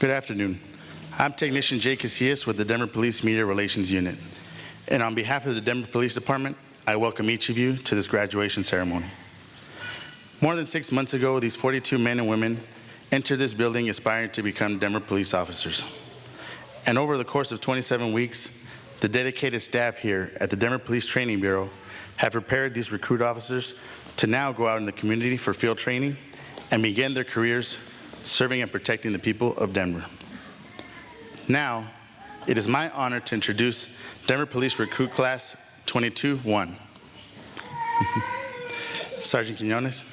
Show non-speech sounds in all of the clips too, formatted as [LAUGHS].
Good afternoon. I'm Technician Jay Casillas with the Denver Police Media Relations Unit. And on behalf of the Denver Police Department, I welcome each of you to this graduation ceremony. More than six months ago, these 42 men and women entered this building aspiring to become Denver police officers. And over the course of 27 weeks, the dedicated staff here at the Denver Police Training Bureau have prepared these recruit officers to now go out in the community for field training and begin their careers serving and protecting the people of Denver. Now, it is my honor to introduce Denver Police Recruit Class 22-1. [LAUGHS] Sergeant Quinones.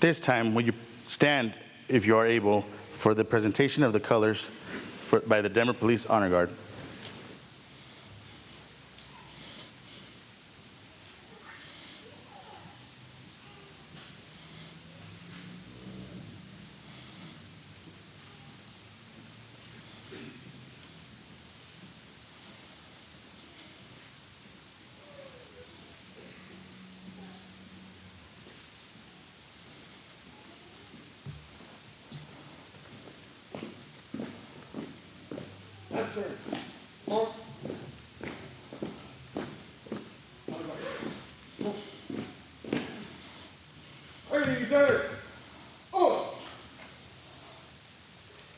At this time, will you stand, if you are able, for the presentation of the colors for- by the Denver Police Honor Guard.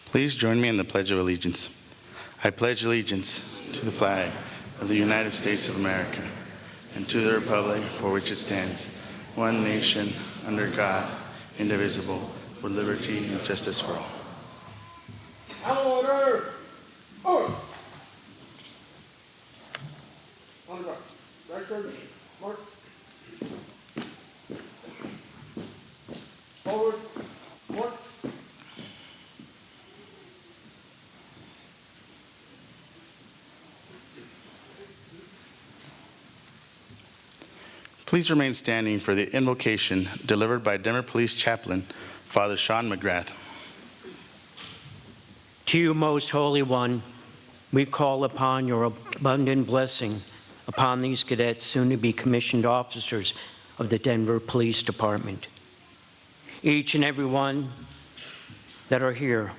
Please join me in the Pledge of Allegiance. I pledge allegiance to the flag of the United States of America and to the republic for which it stands, one nation, under God, indivisible, with liberty and justice for all. order. Oh. On the right. Right turn. Mark. Forward. Mark. Please remain standing for the invocation delivered by Denver Police Chaplain, Father Sean McGrath. To you, most holy one, we call upon your abundant blessing upon these cadets, soon to be commissioned officers of the Denver Police Department. Each and every one that are here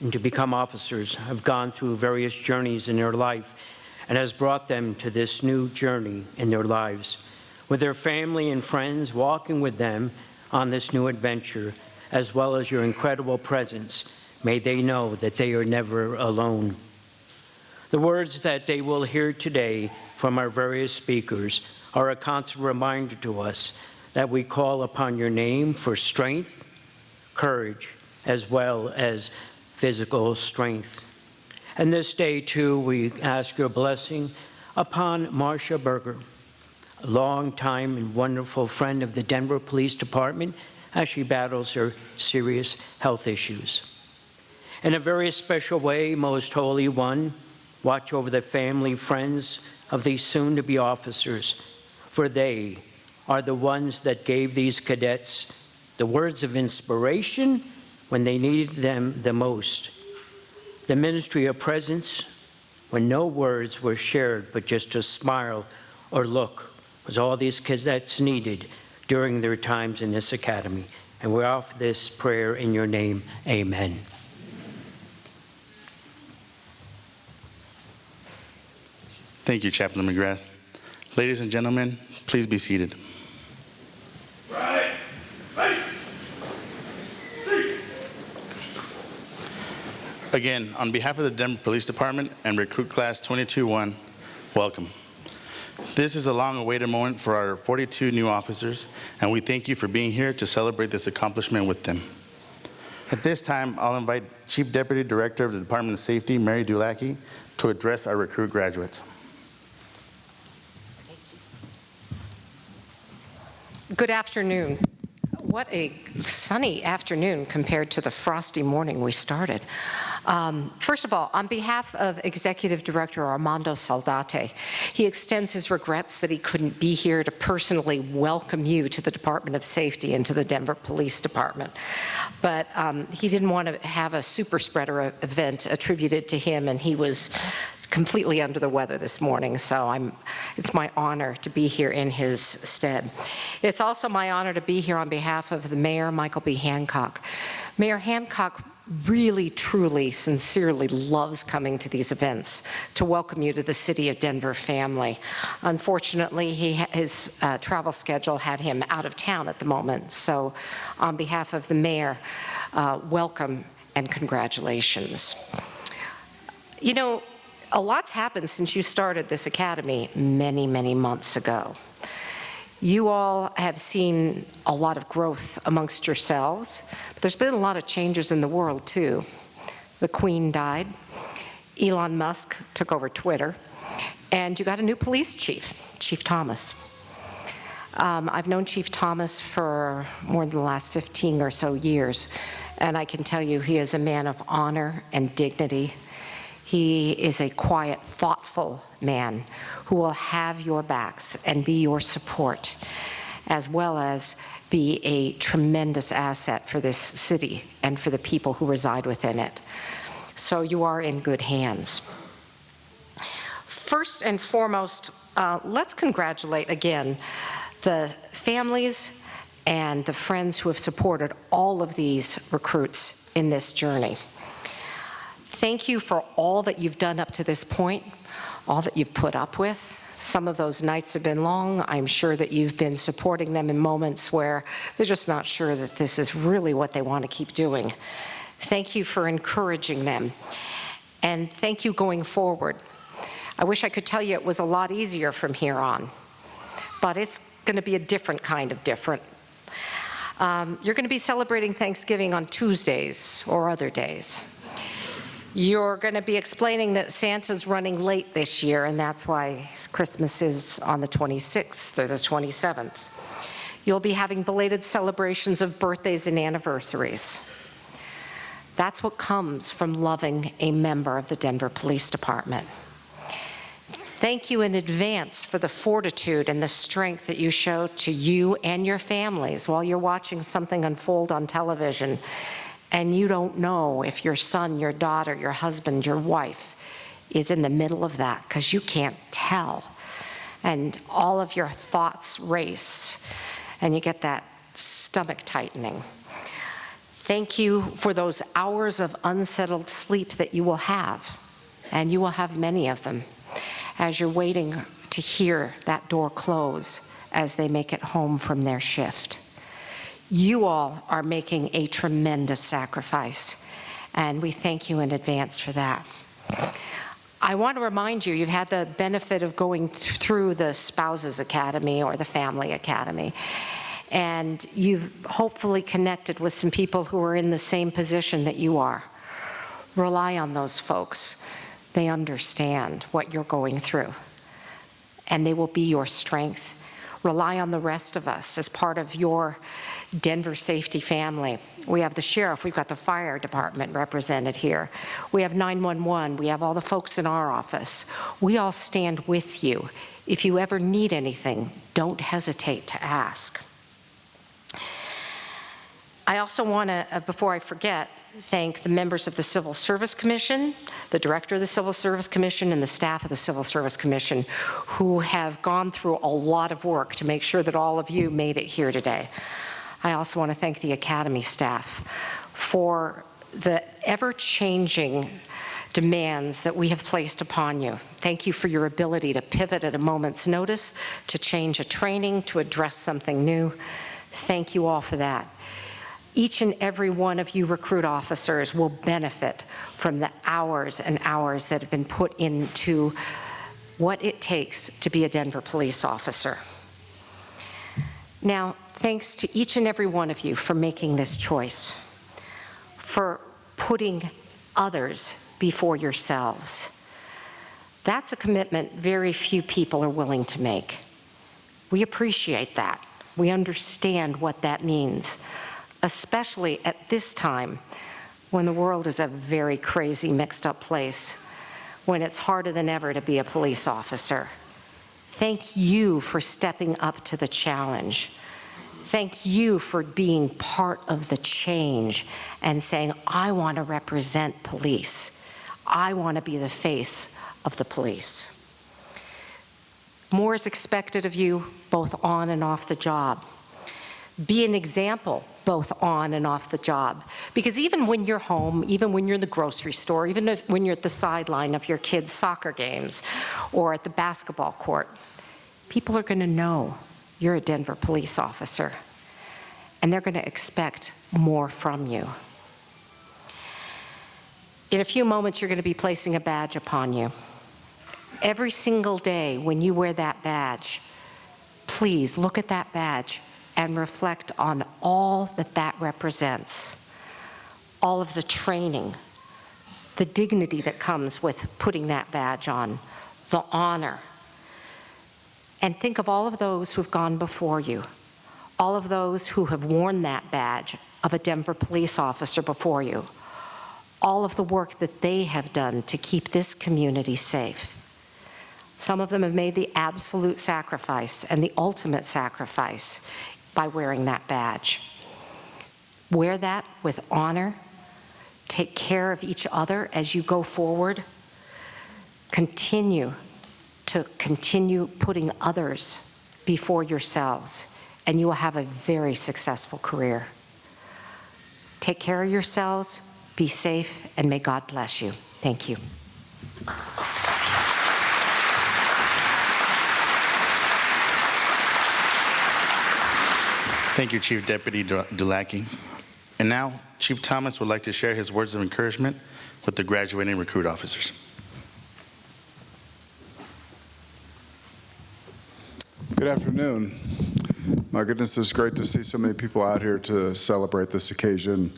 and to become officers have gone through various journeys in their life and has brought them to this new journey in their lives, with their family and friends walking with them on this new adventure, as well as your incredible presence May they know that they are never alone. The words that they will hear today from our various speakers are a constant reminder to us that we call upon your name for strength, courage, as well as physical strength. And this day, too, we ask your blessing upon Marcia Berger, longtime and wonderful friend of the Denver Police Department as she battles her serious health issues. In a very special way, Most Holy One, watch over the family, friends of these soon-to-be officers, for they are the ones that gave these cadets the words of inspiration when they needed them the most. The ministry of presence when no words were shared but just a smile or look was all these cadets needed during their times in this academy. And we offer this prayer in your name. Amen. Thank you, Chaplain McGrath. Ladies and gentlemen, please be seated. Again, on behalf of the Denver Police Department and Recruit Class 22-1, welcome. This is a long-awaited moment for our 42 new officers, and we thank you for being here to celebrate this accomplishment with them. At this time, I'll invite Chief Deputy Director of the Department of Safety, Mary Dulacki, to address our recruit graduates. Good afternoon. What a sunny afternoon compared to the frosty morning we started. Um, First of all, on behalf of Executive Director Armando Saldate, he extends his regrets that he couldn't be here to personally welcome you to the Department of Safety and to the Denver Police Department. But um, he didn't want to have a super spreader event attributed to him, and he was completely under the weather this morning, so I'm, it's my honor to be here in his stead. It's also my honor to be here on behalf of the Mayor, Michael B. Hancock. Mayor Hancock really, truly, sincerely loves coming to these events to welcome you to the City of Denver family. Unfortunately, he, his uh, travel schedule had him out of town at the moment, so on behalf of the Mayor, uh, welcome and congratulations. You know, a lot's happened since you started this academy many, many months ago. You all have seen a lot of growth amongst yourselves, but there's been a lot of changes in the world too. The Queen died, Elon Musk took over Twitter, and you got a new police chief, Chief Thomas. Um, I've known Chief Thomas for more than the last 15 or so years, and I can tell you he is a man of honor and dignity he is a quiet, thoughtful man who will have your backs and be your support, as well as be a tremendous asset for this city and for the people who reside within it. So you are in good hands. First and foremost, uh, let's congratulate again the families and the friends who have supported all of these recruits in this journey. Thank you for all that you've done up to this point, all that you've put up with. Some of those nights have been long. I'm sure that you've been supporting them in moments where they're just not sure that this is really what they want to keep doing. Thank you for encouraging them. And thank you going forward. I wish I could tell you it was a lot easier from here on, but it's going to be a different kind of different. Um, you're going to be celebrating Thanksgiving on Tuesdays or other days. You're going to be explaining that Santa's running late this year, and that's why Christmas is on the 26th or the 27th. You'll be having belated celebrations of birthdays and anniversaries. That's what comes from loving a member of the Denver Police Department. Thank you in advance for the fortitude and the strength that you show to you and your families while you're watching something unfold on television and you don't know if your son, your daughter, your husband, your wife is in the middle of that because you can't tell. And all of your thoughts race and you get that stomach tightening. Thank you for those hours of unsettled sleep that you will have, and you will have many of them, as you're waiting to hear that door close as they make it home from their shift. You all are making a tremendous sacrifice, and we thank you in advance for that. I want to remind you, you've had the benefit of going th through the Spouses Academy or the Family Academy, and you've hopefully connected with some people who are in the same position that you are, Rely on those folks. They understand what you're going through, and they will be your strength. Rely on the rest of us as part of your Denver safety family. We have the sheriff, we've got the fire department represented here. We have 911, we have all the folks in our office. We all stand with you. If you ever need anything, don't hesitate to ask. I also want to, uh, before I forget, thank the members of the Civil Service Commission, the Director of the Civil Service Commission, and the staff of the Civil Service Commission, who have gone through a lot of work to make sure that all of you made it here today. I also want to thank the Academy staff for the ever-changing demands that we have placed upon you. Thank you for your ability to pivot at a moment's notice, to change a training, to address something new. Thank you all for that. Each and every one of you recruit officers will benefit from the hours and hours that have been put into what it takes to be a Denver police officer. Now, thanks to each and every one of you for making this choice, for putting others before yourselves. That's a commitment very few people are willing to make. We appreciate that. We understand what that means especially at this time when the world is a very crazy, mixed up place, when it's harder than ever to be a police officer. Thank you for stepping up to the challenge. Thank you for being part of the change and saying, I want to represent police. I want to be the face of the police. More is expected of you, both on and off the job. Be an example both on and off the job. Because even when you're home, even when you're in the grocery store, even if, when you're at the sideline of your kids' soccer games or at the basketball court, people are going to know you're a Denver police officer. And they're going to expect more from you. In a few moments, you're going to be placing a badge upon you. Every single day when you wear that badge, please look at that badge and reflect on all that that represents. All of the training, the dignity that comes with putting that badge on, the honor. And think of all of those who've gone before you, all of those who have worn that badge of a Denver police officer before you, all of the work that they have done to keep this community safe. Some of them have made the absolute sacrifice and the ultimate sacrifice by wearing that badge. Wear that with honor. Take care of each other as you go forward. Continue to continue putting others before yourselves, and you will have a very successful career. Take care of yourselves, be safe, and may God bless you. Thank you. Thank you, Chief Deputy Dulacki. And now, Chief Thomas would like to share his words of encouragement with the graduating recruit officers. Good afternoon. My goodness, it's great to see so many people out here to celebrate this occasion.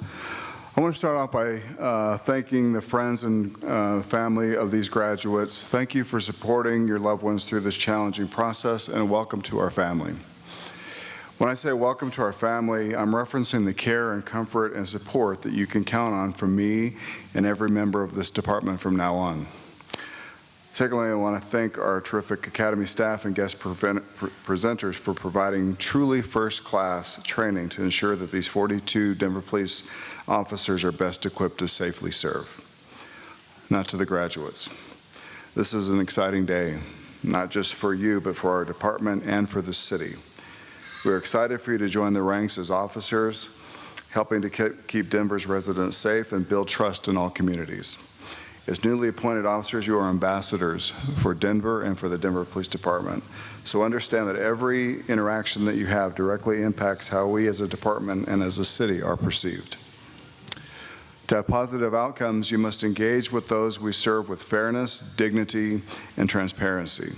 I want to start off by uh, thanking the friends and uh, family of these graduates. Thank you for supporting your loved ones through this challenging process and welcome to our family. When I say welcome to our family, I'm referencing the care and comfort and support that you can count on from me and every member of this department from now on. Secondly, I want to thank our terrific Academy staff and guest presenters for providing truly first-class training to ensure that these 42 Denver police officers are best equipped to safely serve. Not to the graduates. This is an exciting day, not just for you, but for our department and for the city. We're excited for you to join the ranks as officers, helping to keep Denver's residents safe and build trust in all communities. As newly appointed officers, you are ambassadors for Denver and for the Denver Police Department. So understand that every interaction that you have directly impacts how we as a department and as a city are perceived. To have positive outcomes, you must engage with those we serve with fairness, dignity, and transparency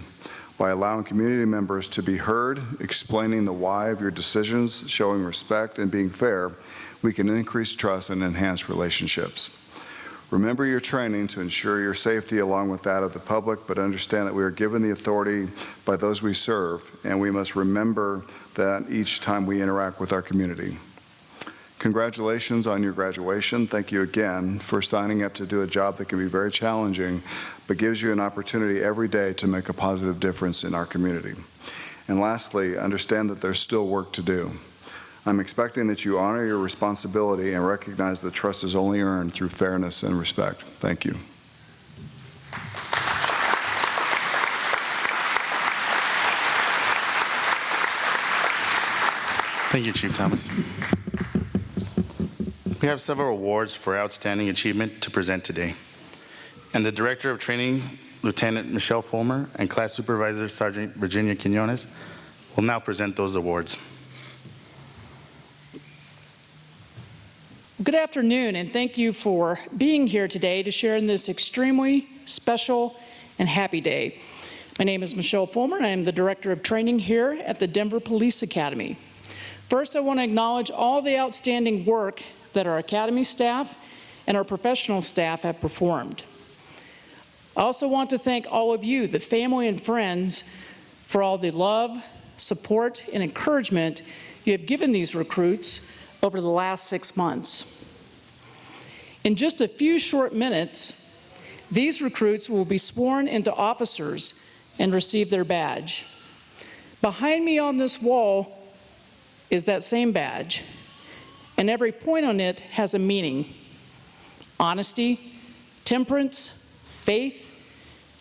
by allowing community members to be heard, explaining the why of your decisions, showing respect, and being fair, we can increase trust and enhance relationships. Remember your training to ensure your safety along with that of the public, but understand that we are given the authority by those we serve, and we must remember that each time we interact with our community. Congratulations on your graduation. Thank you again for signing up to do a job that can be very challenging, but gives you an opportunity every day to make a positive difference in our community. And lastly, understand that there's still work to do. I'm expecting that you honor your responsibility and recognize that trust is only earned through fairness and respect. Thank you. Thank you, Chief Thomas. We have several awards for outstanding achievement to present today. And the Director of Training, Lieutenant Michelle Fulmer, and Class Supervisor Sergeant Virginia Quinones will now present those awards. Good afternoon, and thank you for being here today to share in this extremely special and happy day. My name is Michelle Fulmer, and I am the Director of Training here at the Denver Police Academy. First, I want to acknowledge all the outstanding work that our Academy staff and our professional staff have performed. I also want to thank all of you, the family and friends, for all the love, support, and encouragement you have given these recruits over the last six months. In just a few short minutes, these recruits will be sworn into officers and receive their badge. Behind me on this wall is that same badge, and every point on it has a meaning. Honesty, temperance, faith,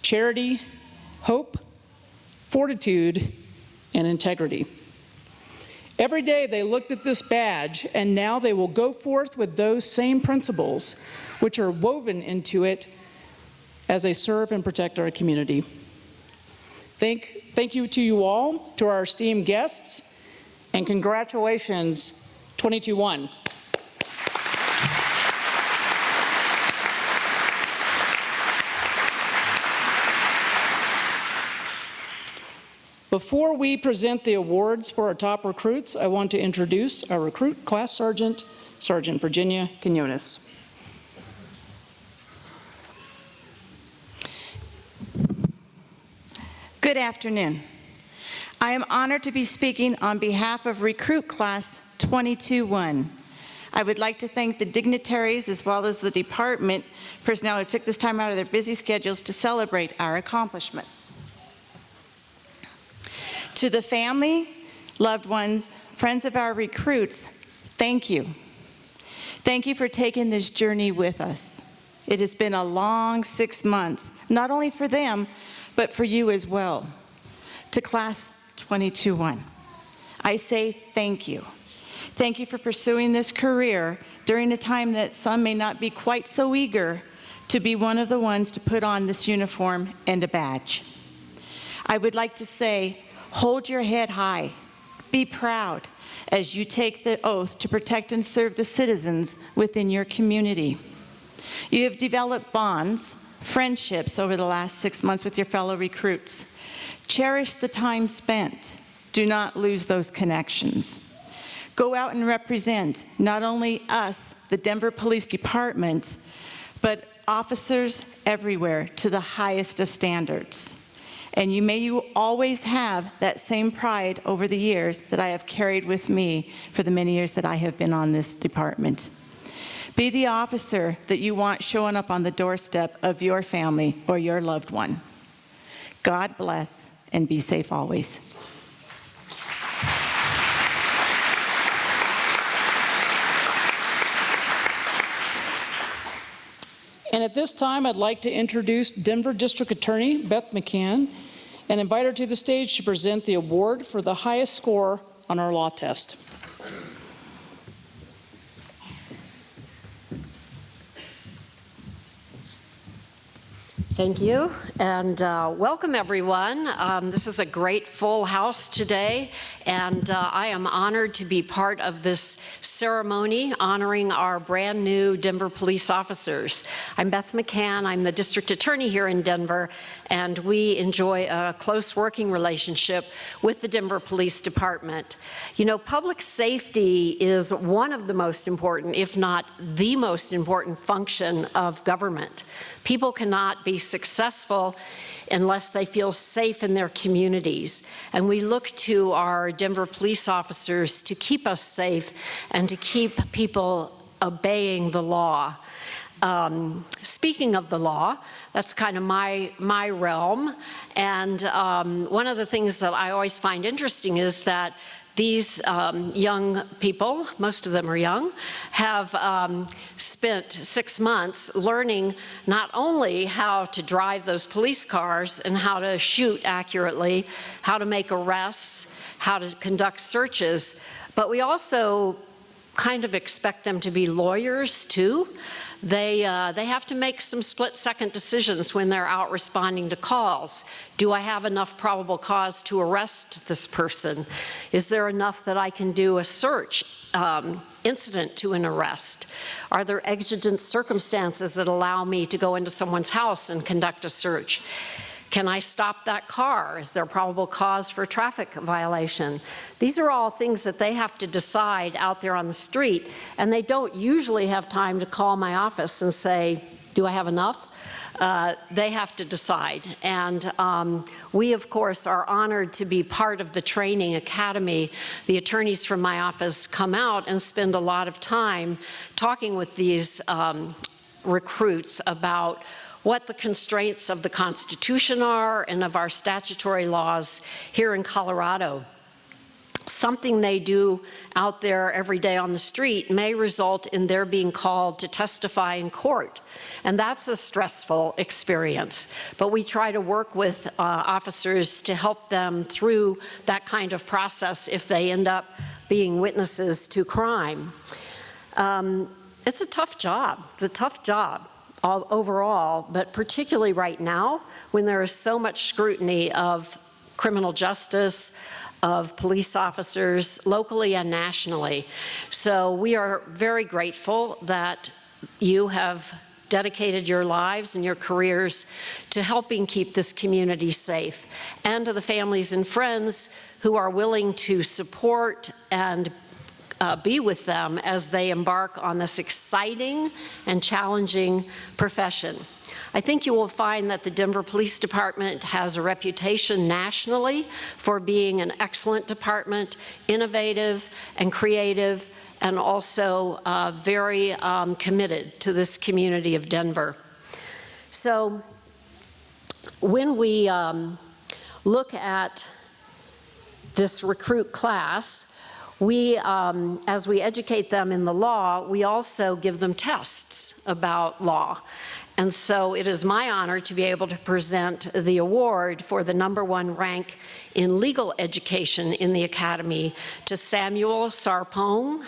charity, hope, fortitude, and integrity. Every day they looked at this badge, and now they will go forth with those same principles, which are woven into it as they serve and protect our community. Thank, thank you to you all, to our esteemed guests, and congratulations, 22-1. Before we present the awards for our top recruits, I want to introduce our recruit class sergeant, Sergeant Virginia Quinones. Good afternoon. I am honored to be speaking on behalf of Recruit Class 22-1. I would like to thank the dignitaries as well as the department personnel who took this time out of their busy schedules to celebrate our accomplishments. To the family, loved ones, friends of our recruits, thank you. Thank you for taking this journey with us. It has been a long six months, not only for them, but for you as well. To Class 22-1, I say thank you. Thank you for pursuing this career during a time that some may not be quite so eager to be one of the ones to put on this uniform and a badge. I would like to say, hold your head high, be proud as you take the oath to protect and serve the citizens within your community. You have developed bonds, friendships over the last six months with your fellow recruits. Cherish the time spent. Do not lose those connections. Go out and represent not only us, the Denver Police Department, but officers everywhere to the highest of standards. And you may you always have that same pride over the years that I have carried with me for the many years that I have been on this department. Be the officer that you want showing up on the doorstep of your family or your loved one. God bless and be safe always. And at this time, I'd like to introduce Denver District Attorney Beth McCann and invite her to the stage to present the award for the highest score on our law test. Thank you, and uh, welcome everyone. Um, This is a great full house today, and uh, I am honored to be part of this ceremony honoring our brand-new Denver police officers. I'm Beth McCann, I'm the district attorney here in Denver, and we enjoy a close working relationship with the Denver Police Department. You know, public safety is one of the most important, if not the most important function of government. People cannot be successful unless they feel safe in their communities. And we look to our Denver police officers to keep us safe and to keep people obeying the law. Um, speaking of the law, that's kind of my, my realm. And um, one of the things that I always find interesting is that these um, young people, most of them are young, have um, spent six months learning not only how to drive those police cars and how to shoot accurately, how to make arrests, how to conduct searches, but we also kind of expect them to be lawyers too. They, uh, they have to make some split-second decisions when they're out responding to calls. Do I have enough probable cause to arrest this person? Is there enough that I can do a search um, incident to an arrest? Are there exigent circumstances that allow me to go into someone's house and conduct a search? Can I stop that car? Is there probable cause for traffic violation? These are all things that they have to decide out there on the street, and they don't usually have time to call my office and say, do I have enough? Uh, they have to decide. And um, we, of course, are honored to be part of the training academy. The attorneys from my office come out and spend a lot of time talking with these um, recruits about what the constraints of the Constitution are and of our statutory laws here in Colorado. Something they do out there every day on the street may result in their being called to testify in court. And that's a stressful experience. But we try to work with uh, officers to help them through that kind of process if they end up being witnesses to crime. Um, it's a tough job. It's a tough job all, overall, but particularly right now when there is so much scrutiny of criminal justice, of police officers locally and nationally. So we are very grateful that you have dedicated your lives and your careers to helping keep this community safe and to the families and friends who are willing to support and uh, be with them as they embark on this exciting and challenging profession. I think you will find that the Denver Police Department has a reputation nationally for being an excellent department, innovative and creative, and also uh, very um, committed to this community of Denver. So when we um, look at this recruit class, we, um, as we educate them in the law, we also give them tests about law. And so it is my honor to be able to present the award for the number one rank in legal education in the Academy to Samuel Sarpong.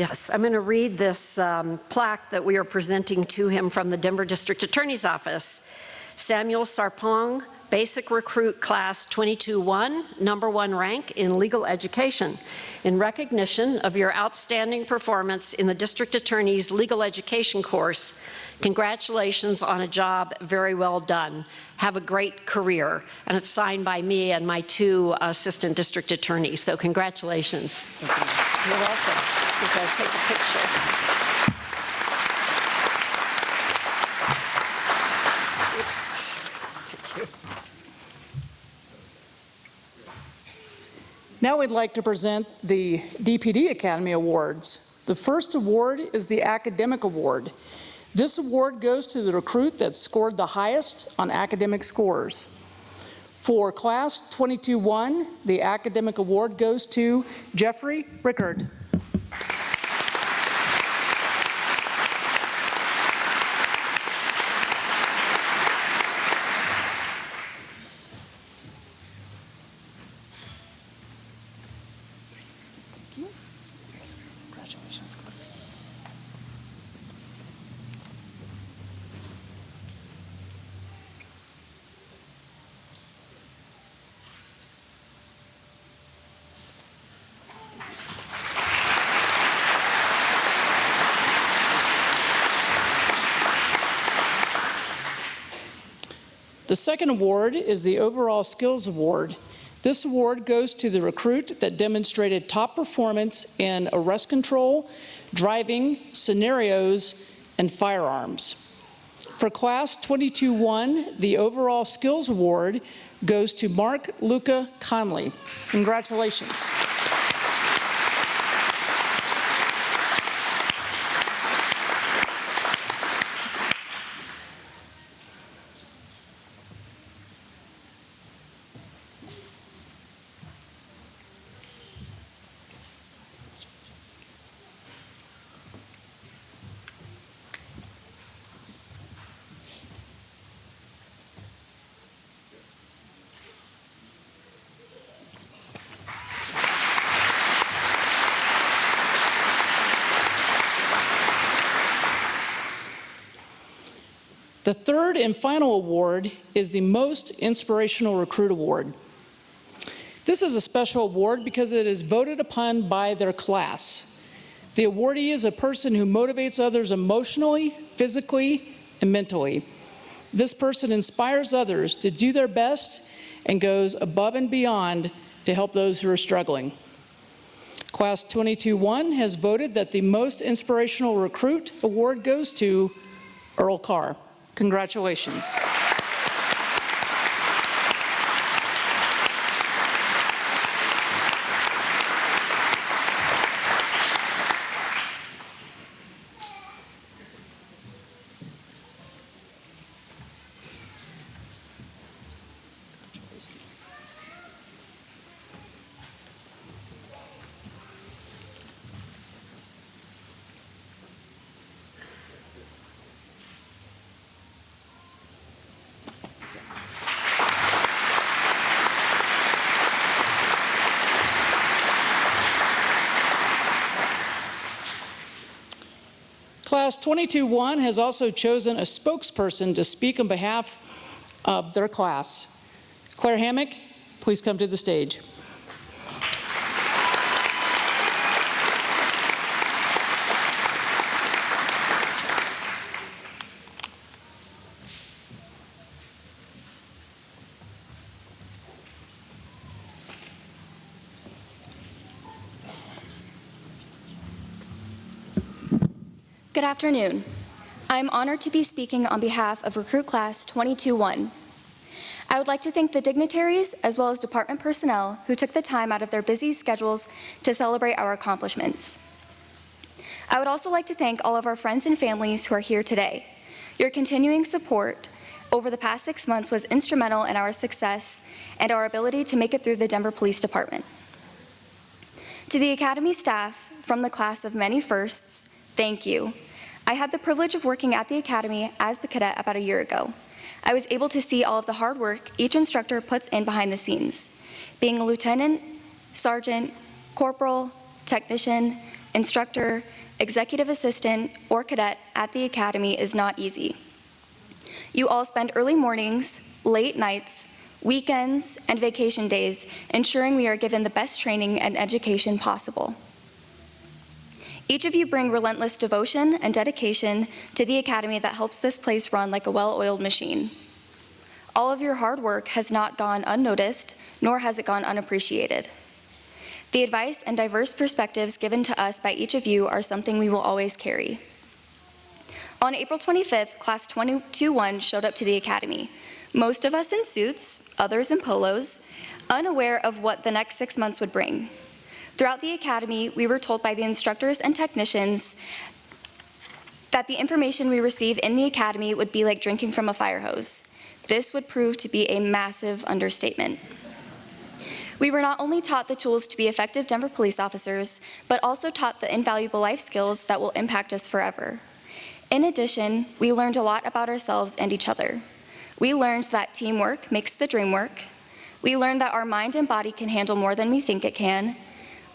Yes, I'm going to read this um, plaque that we are presenting to him from the Denver District Attorney's Office. Samuel Sarpong, Basic Recruit Class 22-1, number one rank in legal education. In recognition of your outstanding performance in the District Attorney's legal education course, congratulations on a job very well done. Have a great career. And it's signed by me and my two assistant district attorneys, so congratulations. You're welcome. We're going to take a picture. Now we'd like to present the DPD Academy Awards. The first award is the Academic Award. This award goes to the recruit that scored the highest on academic scores. For Class 22-1, the Academic Award goes to Jeffrey Rickard. The second award is the Overall Skills Award. This award goes to the recruit that demonstrated top performance in arrest control, driving, scenarios, and firearms. For Class 22-1, the Overall Skills Award goes to Mark Luca Conley. Congratulations. The third and final award is the Most Inspirational Recruit Award. This is a special award because it is voted upon by their class. The awardee is a person who motivates others emotionally, physically, and mentally. This person inspires others to do their best and goes above and beyond to help those who are struggling. Class 22-1 has voted that the Most Inspirational Recruit Award goes to Earl Carr. Congratulations. Class 22-1 has also chosen a spokesperson to speak on behalf of their class. Claire Hammock, please come to the stage. Good afternoon. I'm honored to be speaking on behalf of Recruit Class 22-1. I would like to thank the dignitaries as well as department personnel who took the time out of their busy schedules to celebrate our accomplishments. I would also like to thank all of our friends and families who are here today. Your continuing support over the past six months was instrumental in our success and our ability to make it through the Denver Police Department. To the Academy staff from the class of many firsts, thank you. I had the privilege of working at the Academy as the cadet about a year ago. I was able to see all of the hard work each instructor puts in behind the scenes. Being a lieutenant, sergeant, corporal, technician, instructor, executive assistant, or cadet at the Academy is not easy. You all spend early mornings, late nights, weekends, and vacation days ensuring we are given the best training and education possible. Each of you bring relentless devotion and dedication to the Academy that helps this place run like a well-oiled machine. All of your hard work has not gone unnoticed, nor has it gone unappreciated. The advice and diverse perspectives given to us by each of you are something we will always carry. On April 25th, Class 22-1 showed up to the Academy. Most of us in suits, others in polos, unaware of what the next six months would bring. Throughout the Academy, we were told by the instructors and technicians that the information we receive in the Academy would be like drinking from a fire hose. This would prove to be a massive understatement. We were not only taught the tools to be effective Denver police officers, but also taught the invaluable life skills that will impact us forever. In addition, we learned a lot about ourselves and each other. We learned that teamwork makes the dream work. We learned that our mind and body can handle more than we think it can,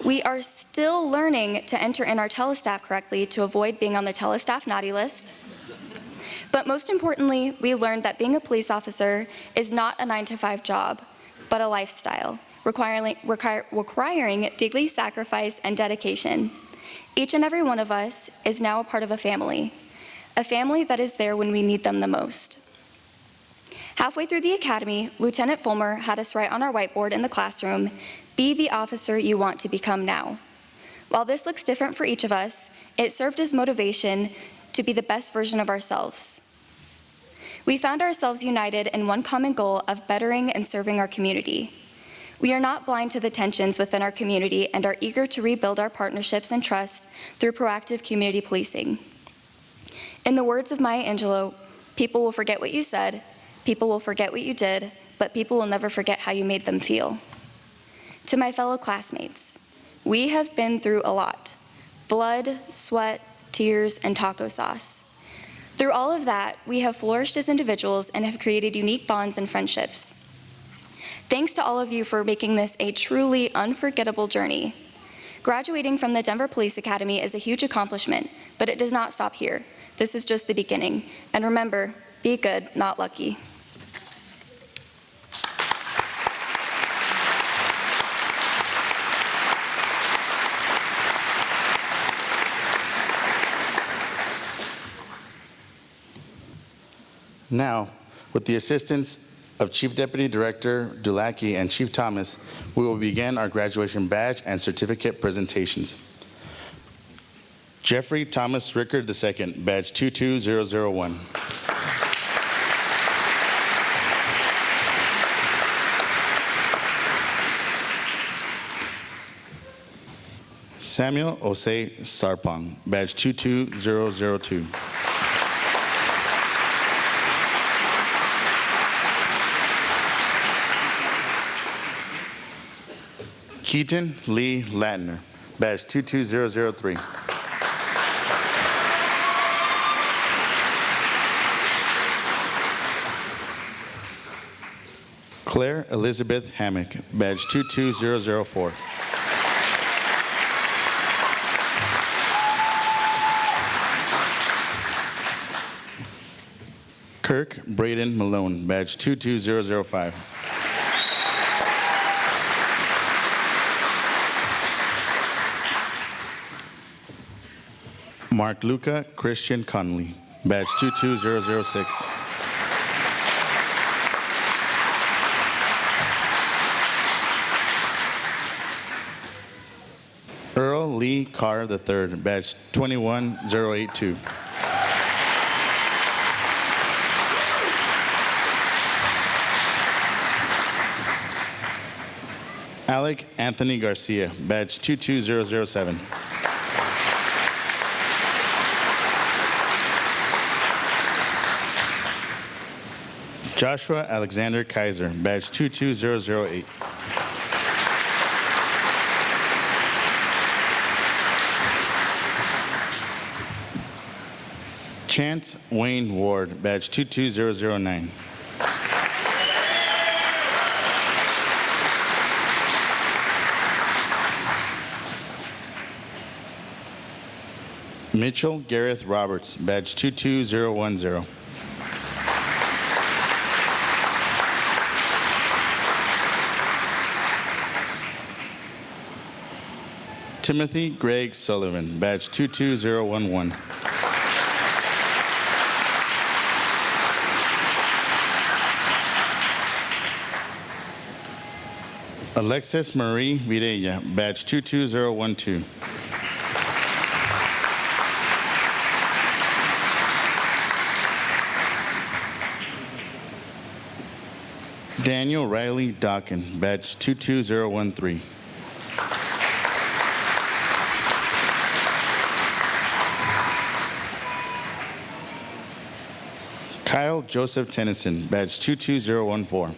we are still learning to enter in our telestaff correctly to avoid being on the telestaff naughty list. But most importantly, we learned that being a police officer is not a nine to five job, but a lifestyle, requiring, require, requiring daily sacrifice and dedication. Each and every one of us is now a part of a family, a family that is there when we need them the most. Halfway through the academy, Lieutenant Fulmer had us write on our whiteboard in the classroom, "Be the officer you want to become now." While this looks different for each of us, it served as motivation to be the best version of ourselves. We found ourselves united in one common goal of bettering and serving our community. We are not blind to the tensions within our community and are eager to rebuild our partnerships and trust through proactive community policing. In the words of Maya Angelou, people will forget what you said, people will forget what you did, but people will never forget how you made them feel. To my fellow classmates, we have been through a lot. Blood, sweat, tears, and taco sauce. Through all of that, we have flourished as individuals and have created unique bonds and friendships. Thanks to all of you for making this a truly unforgettable journey. Graduating from the Denver Police Academy is a huge accomplishment, but it does not stop here. This is just the beginning. And remember, be good, not lucky. Now, with the assistance of Chief Deputy Director Dulaki and Chief Thomas, we will begin our graduation badge and certificate presentations. Jeffrey Thomas Rickard II, badge 22001. Samuel Osei Sarpong, badge 22002. Keaton Lee Latner, badge 22003. Claire Elizabeth Hammock, badge 22004. Kirk Braden Malone, badge 22005. Mark Luca Christian Conley, badge 22006. Earl Lee Carr III, badge 21082. Alec Anthony Garcia, badge 22007. Joshua Alexander Kaiser, badge 22008. Chance Wayne Ward, badge 22009. Mitchell Gareth Roberts, badge 22010. Timothy Greg Sullivan, badge 22011. Alexis Marie Videla, badge 22012. Daniel Riley Dawkin, badge 22013. Kyle Joseph Tennyson, badge 22014.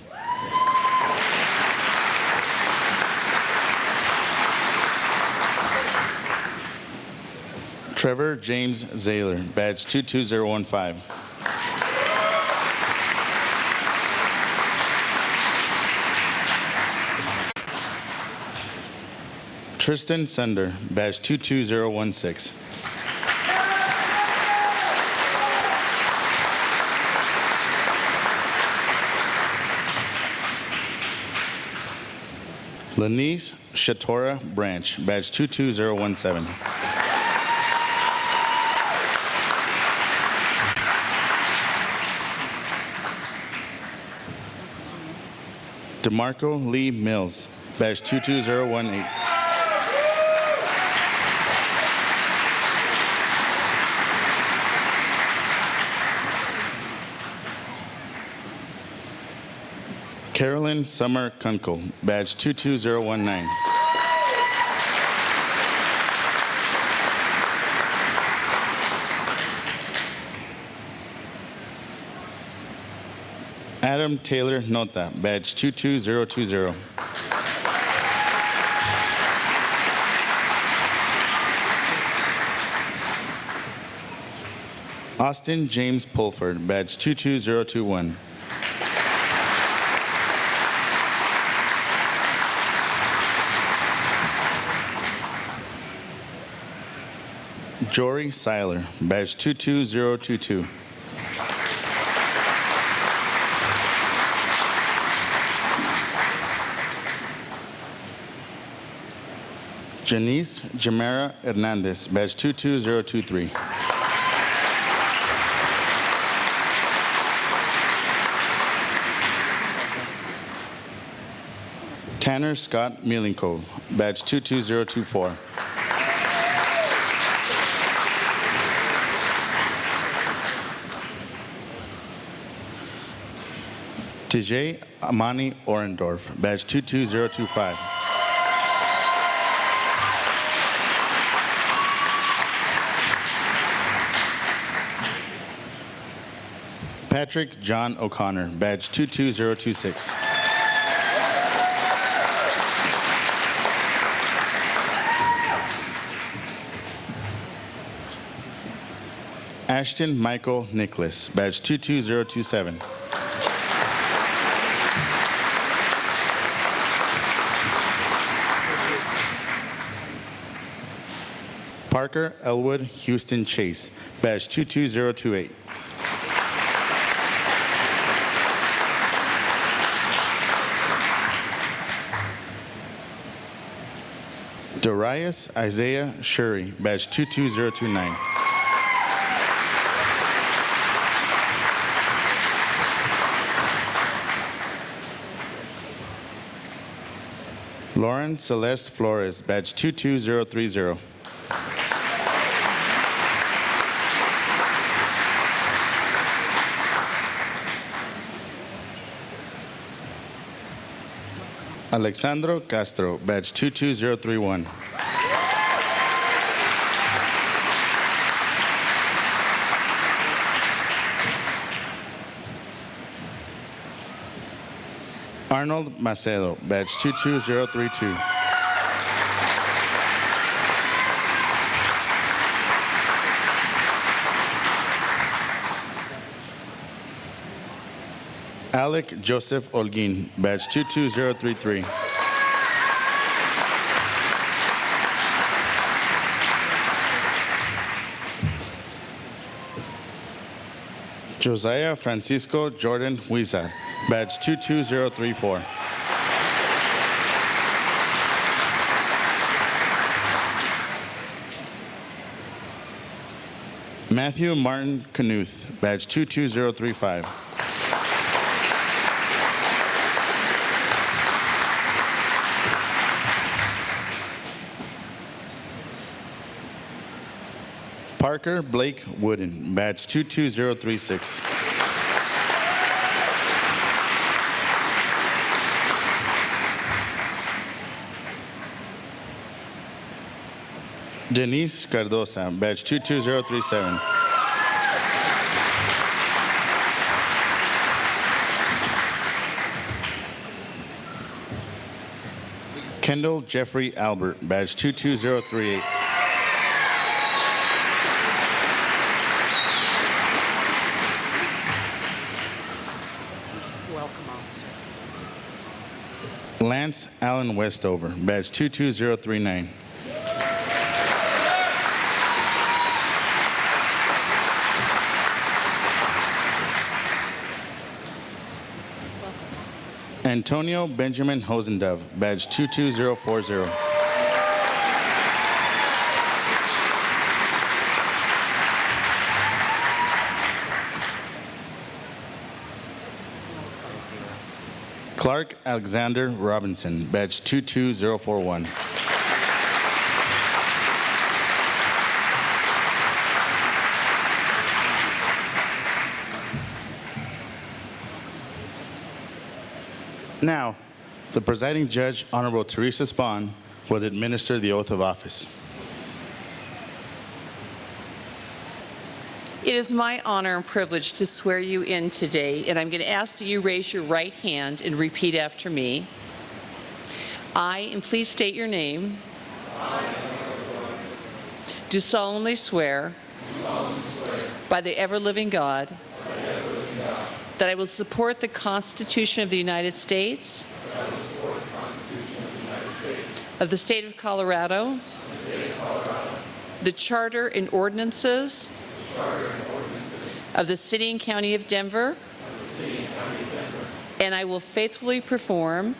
Trevor James Zaylor, badge 22015. Tristan Sunder, badge 22016. Lanice Shatora Branch, badge 22017. DeMarco Lee Mills, badge 22018. Carolyn Summer Kunkel, badge 22019. Adam Taylor Nota, badge 22020. Austin James Pulford, badge 22021. Jory Seiler, badge 22022. Janice Jamara Hernandez, badge 22023. Tanner Scott Milenko, badge 22024. TJ Amani Orendorf, badge 22025. Patrick John O'Connor, badge 22026. Ashton Michael Nicholas, badge 22027. Parker Elwood Houston Chase, badge 22028. Darius Isaiah Shuri, badge 22029. Lauren Celeste Flores, badge 22030. Alexandro Castro, badge 22031. Arnold Macedo, badge 22032. Alec Joseph Olguin, badge 22033. Josiah Francisco Jordan Huizar, badge 22034. Matthew Martin Knuth, badge 22035. Blake Wooden, badge 22036. Denise Cardosa, badge 22037. Kendall Jeffrey Albert, badge 22038. Welcome, officer. Allen Westover, badge 22039. Antonio Benjamin Hosendove, badge 22040. Clark Alexander Robinson, badge 22041. Now, the presiding judge, Honorable Teresa Spahn, will administer the oath of office. It is my honor and privilege to swear you in today, and I'm going to ask that you raise your right hand and repeat after me. I, and please state your name, do solemnly swear by the ever-living God that I will support the Constitution of the United States of the State of Colorado, the Charter and ordinances of the City and County of Denver, and I will faithfully perform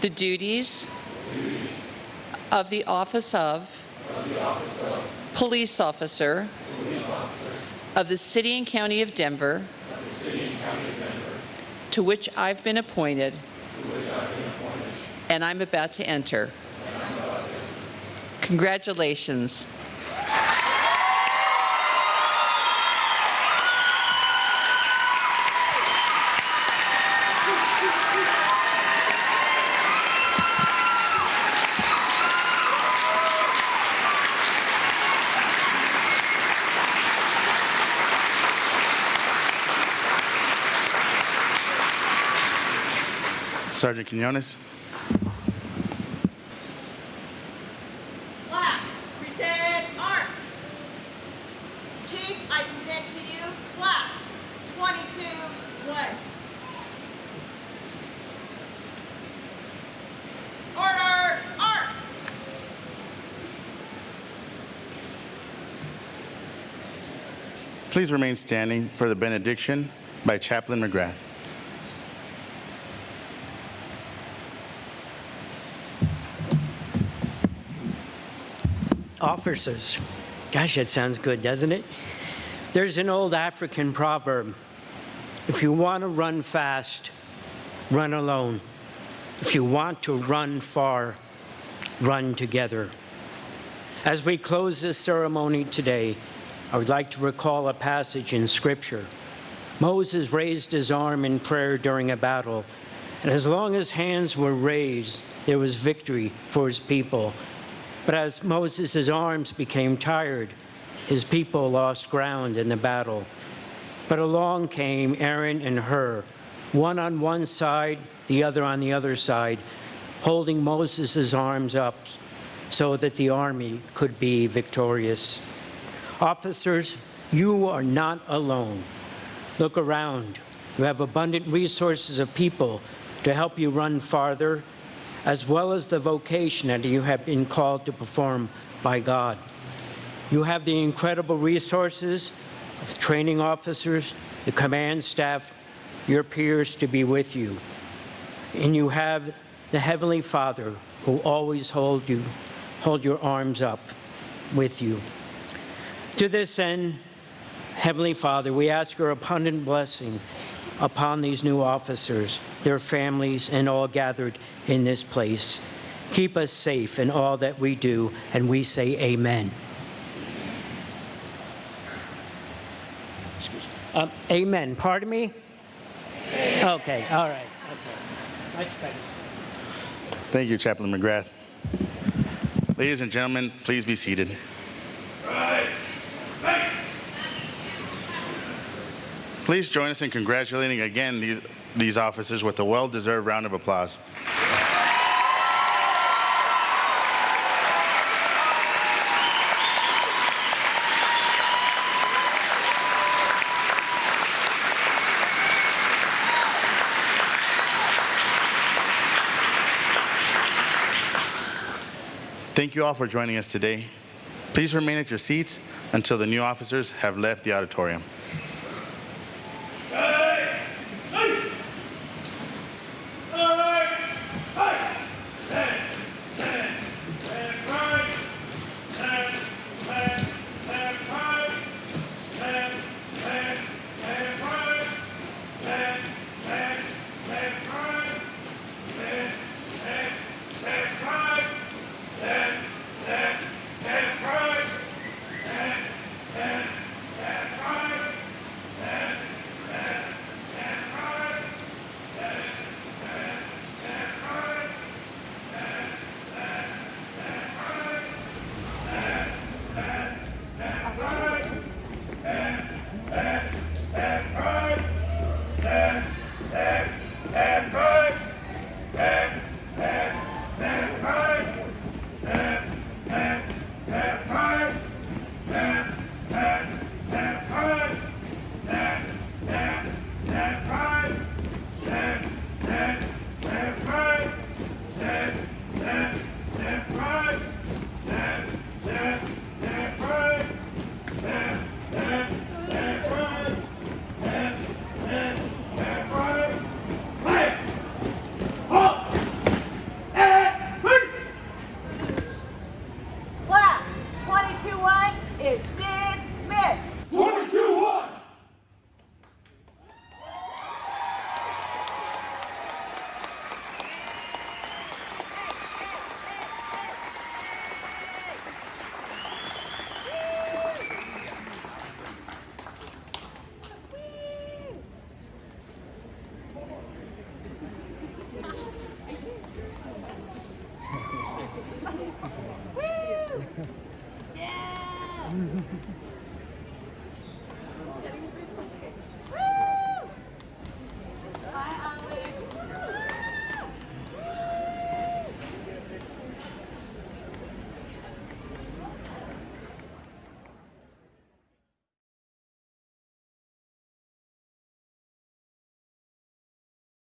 the duties of the office of police officer of the City and County of Denver, to which I've been appointed, and I'm about to enter. Congratulations. Sergeant Quinones. Class, present arms. Chief, I present to you class 22-1. Order, arms. Please remain standing for the benediction by Chaplain McGrath. Officers, gosh, that sounds good, doesn't it? There's an old African proverb, if you want to run fast, run alone. If you want to run far, run together. As we close this ceremony today, I would like to recall a passage in Scripture. Moses raised his arm in prayer during a battle, and as long as hands were raised, there was victory for his people. But as Moses' arms became tired, his people lost ground in the battle. But along came Aaron and Hur, one on one side, the other on the other side, holding Moses' arms up so that the army could be victorious. Officers, you are not alone. Look around. You have abundant resources of people to help you run farther, as well as the vocation that you have been called to perform by God. You have the incredible resources of training officers, the command staff, your peers to be with you. And you have the Heavenly Father who always hold you, hold your arms up with you. To this end, Heavenly Father, we ask your abundant blessing upon these new officers, their families, and all gathered in this place. Keep us safe in all that we do, and we say amen. Excuse me. Um, amen. Pardon me? Okay, all right. Okay. Much better. Thank you, Chaplain McGrath. Ladies and gentlemen, please be seated. Please join us in congratulating again these, these officers with a well-deserved round of applause. Thank you all for joining us today. Please remain at your seats until the new officers have left the auditorium.